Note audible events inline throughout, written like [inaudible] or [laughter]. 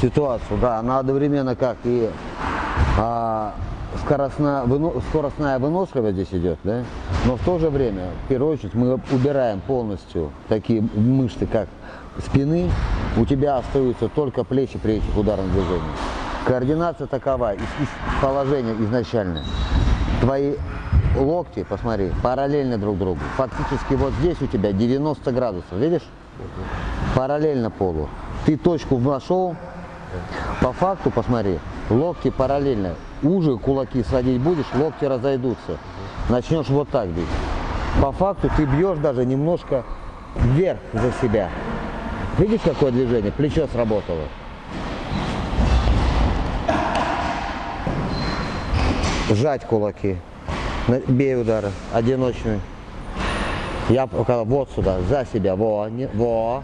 ситуацию, да, она одновременно как и а, скоростная, выно, скоростная выносливость здесь идет, да, но в то же время, в первую очередь, мы убираем полностью такие мышцы, как спины, у тебя остаются только плечи при этих ударных движениях. Координация такова, из, из положения изначально. Твои локти, посмотри, параллельно друг другу. Фактически вот здесь у тебя 90 градусов, видишь? Параллельно полу. Ты точку нашел, по факту, посмотри, локти параллельно. Уже кулаки сводить будешь, локти разойдутся. Начнешь вот так бить. По факту ты бьешь даже немножко вверх за себя. Видишь, какое движение? Плечо сработало. Сжать кулаки. Бей удары. Одиночный. Я пока вот сюда, за себя. Во, не, во.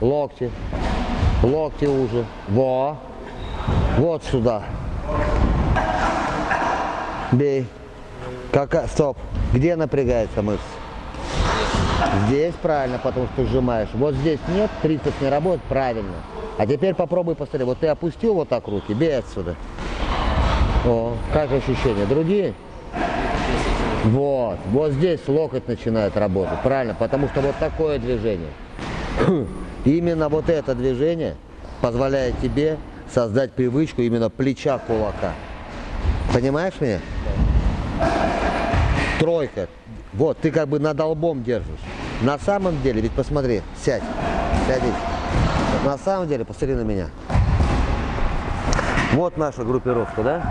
Локти. Локти уже. Во. Вот сюда. Бей. Какая? Стоп. Где напрягается мышца? Здесь правильно, потому что сжимаешь. Вот здесь нет, 30 не работает, правильно. А теперь попробуй посмотри. Вот ты опустил вот так руки, бей отсюда. О, как ощущения? Другие? Вот, вот здесь локоть начинает работать, правильно, потому что вот такое движение. Именно вот это движение позволяет тебе создать привычку именно плеча кулака. Понимаешь меня? Тройка. Вот, ты как бы над лбом держишь. На самом деле, ведь посмотри, сядь, сядись. На самом деле, посмотри на меня. Вот наша группировка, да?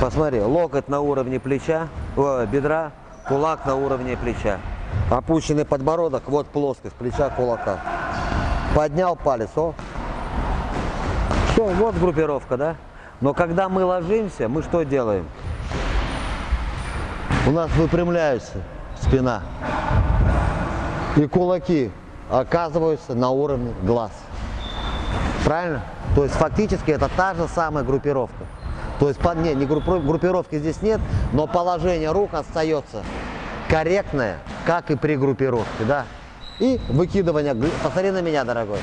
Посмотри, локоть на уровне плеча, о, бедра, кулак на уровне плеча. Опущенный подбородок, вот плоскость плеча, кулака. Поднял палец, о. Все, вот группировка, да? Но когда мы ложимся, мы что делаем? У нас выпрямляется спина. И кулаки оказываются на уровне глаз. Правильно? То есть фактически это та же самая группировка. То есть не, не группировки здесь нет, но положение рук остается корректное, как и при группировке. Да? И выкидывание. Посмотри на меня, дорогой.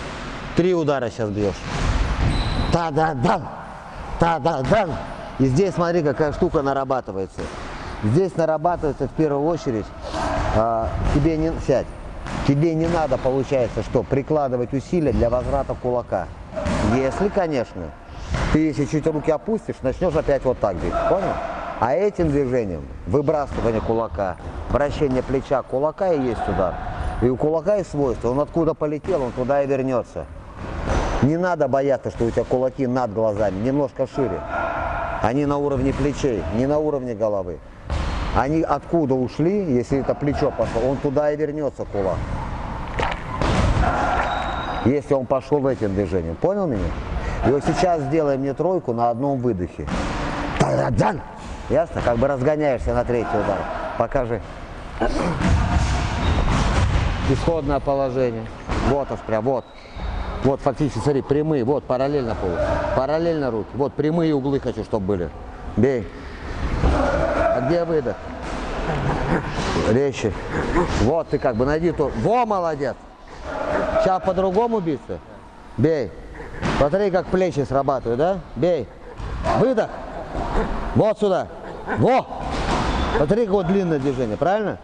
Три удара сейчас бьешь. Та-да-дан! Та-да-дан! И здесь смотри, какая штука нарабатывается. Здесь нарабатывается в первую очередь, а, тебе не сядь, тебе не надо, получается, что прикладывать усилия для возврата кулака. Если, конечно, ты если чуть руки опустишь, начнешь опять вот так бить, понял? А этим движением, выбрасывание кулака, вращение плеча кулака и есть удар. И у кулака есть свойство, он откуда полетел, он туда и вернется. Не надо бояться, что у тебя кулаки над глазами, немножко шире. Они на уровне плечей, не на уровне головы. Они откуда ушли, если это плечо пошло, он туда и вернется кулак. Если он пошел этим движением. Понял меня? И вот сейчас сделай мне тройку на одном выдохе. Ясно? Как бы разгоняешься на третий удар. Покажи. Исходное положение. Вот прям, вот. Вот фактически, смотри, прямые, вот, параллельно полу. Параллельно руки. Вот, прямые углы хочу, чтобы были. Бей. А где выдох? Резче. Вот ты как бы найди то. Во, молодец. Сейчас по-другому биться. Бей. Смотри, как плечи срабатывают, да? Бей. Выдох. Вот сюда. Во. Смотри, какое длинное движение, правильно?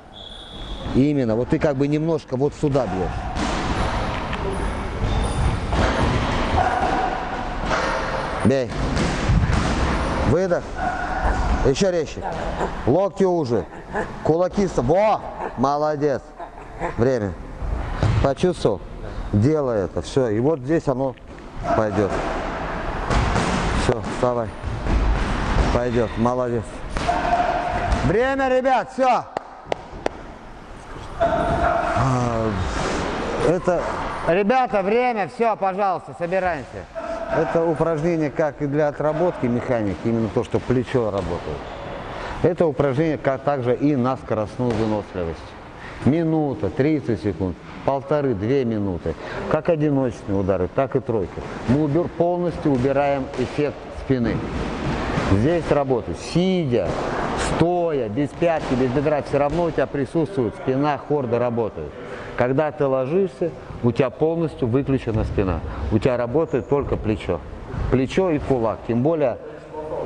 Именно. Вот ты как бы немножко вот сюда бьешь. Бей. Выдох. Еще резче. Локти уже. Кулаки. Во! Молодец. Время. Почувствовал? Делай это. Все. И вот здесь оно пойдет. Все, вставай. Пойдет. Молодец. Время, ребят, все. Это, ребята, время, все, пожалуйста, собираемся. Это упражнение как и для отработки механики, именно то, что плечо работает. Это упражнение как также и на скоростную выносливость. Минута, 30 секунд, полторы-две минуты. Как одиночные удары, так и тройки. Мы убер, полностью убираем эффект спины. Здесь работать сидя, стоя, без пятки, без бедра, все равно у тебя присутствует спина, хорда работают. Когда ты ложишься, у тебя полностью выключена спина. У тебя работает только плечо. Плечо и кулак. Тем более,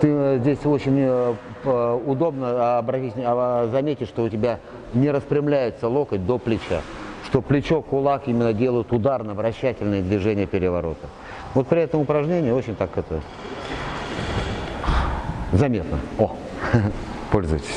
ты э, здесь очень э, п- удобно обратить, а, заметить, что у тебя не распрямляется локоть до плеча. Что плечо, кулак именно делают ударно-вращательные движения переворота. Вот при этом упражнении очень так это заметно. О, [laughs] пользуйтесь.